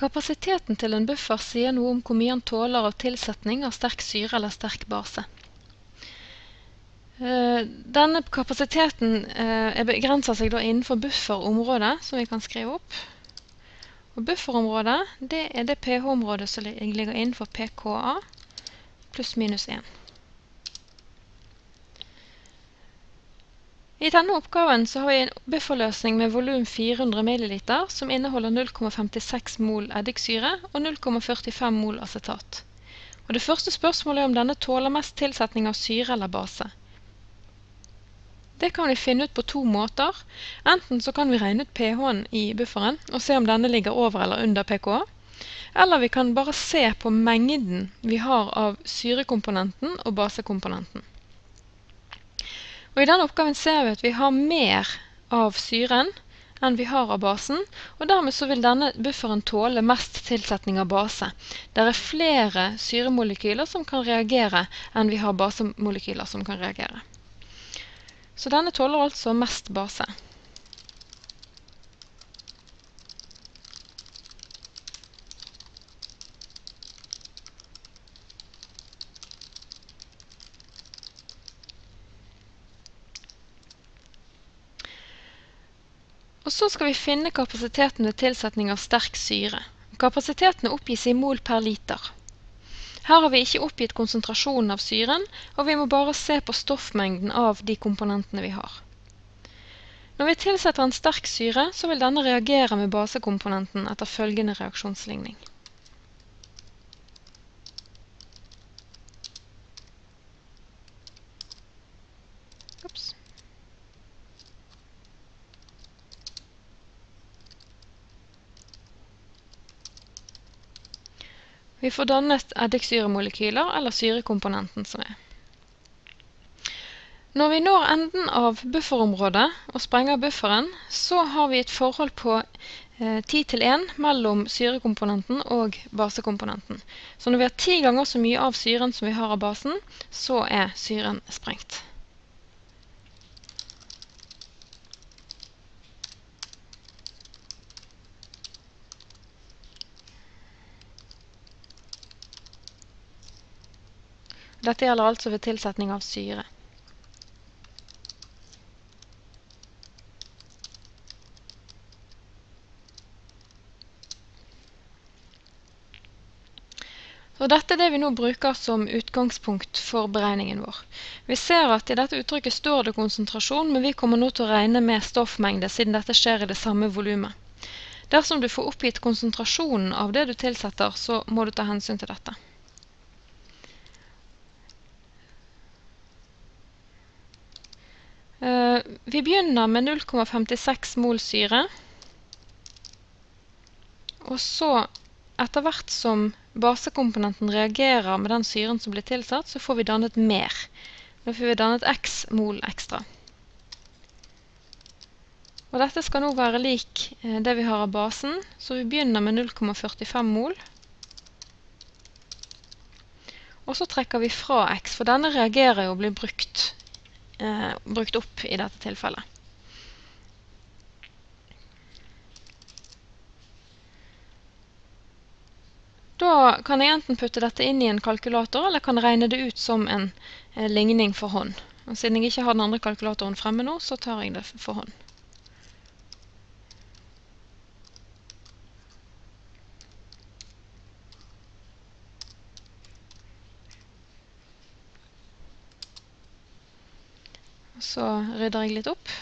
Kapasiteten til en buffer sier noe om hvor mye han tåler av tilsetning av sterk syre eller sterk base. Eh, denne kapasiteten eh, begrenser seg da innenfor bufferområdet, som vi kan skrive opp. Og bufferområdet det er det pH-området som ligger innenfor pKa pluss minus 1. I denne oppgaven så har vi en bufferløsning med volum 400 ml som inneholder 0,56 mol eddiksyre og 0,45 mol acetat. Og det første spørsmålet er om denne tåler mest tilsetning av syre eller base. Det kan vi finne ut på to måter. Enten så kan vi regne ut pH-en i bufferen og se om denne ligger over eller under pKa. Eller vi kan bare se på mengden vi har av syrekomponenten og basekomponenten. Og I denne oppgaven ser vi at vi har mer av syren enn vi har av basen, og dermed så vil denne bufferen tåle mest tilsetning av base. Det er flere syremolekyler som kan reagere enn vi har basemolekyler som kan reagere. Så denne tåler altså mest base. Og så skal vi finne kapasiteten ved tilsetning av sterk syre. Kapasiteten oppgis i mol per liter. Her har vi ikke oppgitt konsentrasjonen av syren, og vi må bare se på stoffmengden av de komponentene vi har. Når vi tilsetter en sterk syre, så vil denne reagere med basekomponenten etter følgende reaksjonsligning. Vi får dannet eddiksyremolekyler, eller syrekomponenten som er. Når vi når enden av bufferområdet og sprenger bufferen, så har vi et forhold på eh, 10 til 1 mellom syrekomponenten og basekomponenten. Så når vi har 10 ganger så mye av syren som vi har av basen, så er syren sprengt. Dette gjelder altså ved tilsetning av syre. Og dette er det vi nå bruker som utgangspunkt for beregningen vår. Vi ser at i dette uttrykket står det konsentrasjon, men vi kommer nå til å regne med stoffmengde, siden dette skjer i det samme volumet. Dersom du får oppgitt konsentrasjonen av det du tilsetter, så må du ta hensyn til dette. Vi begynner med 0,56 mol syre. Og så, etter hvert som basekomponenten reagerer med den syren som blir tilsatt, så får vi dannet mer. Nå får vi dannet x mol ekstra. Og dette skal nå være lik eh, det vi har av basen, så vi begynner med 0,45 mol. Og så trekker vi fra x, for denne reagerer jo og blir brukt eh, brukt opp i dette tilfellet. Da kan jeg enten putte dette inn i en kalkulator, eller kan regne det ut som en eh, ligning for hånd. Og siden jeg ikke har den andre kalkulatoren fremme nå, så tar jeg det for hånd. Så rydder jeg litt opp.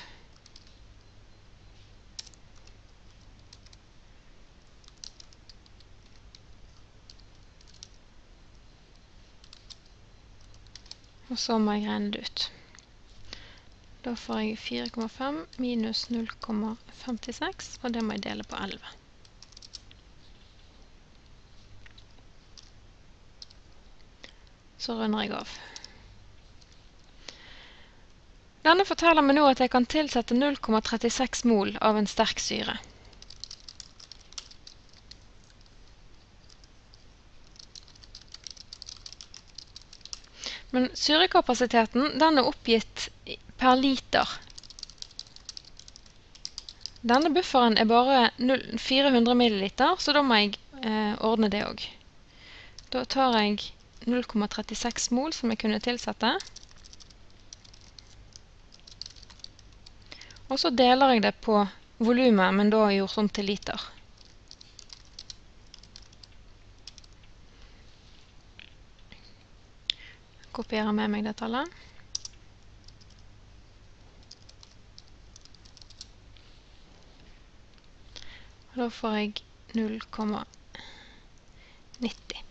Og så må jeg regne det ut. Da får jeg 4,5 minus 0,56, og det må jeg dele på 11. Så runder jeg av. Denne forteller meg nå at jeg kan tilsette 0,36 mol av en sterk syre. Men syrekapasiteten den er oppgitt per liter. Denne bufferen er bare 400 ml, så da må jeg eh, ordne det òg. Da tar jeg 0,36 mol som jeg kunne tilsette. Og så deler jeg det på volumet, men da gjort om til liter. Kopierer med meg det tallet. Da får jeg 0,90.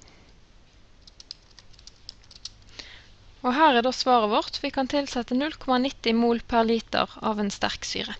Og her er da svaret vårt. Vi kan tilsette 0,90 mol per liter av en sterk syre.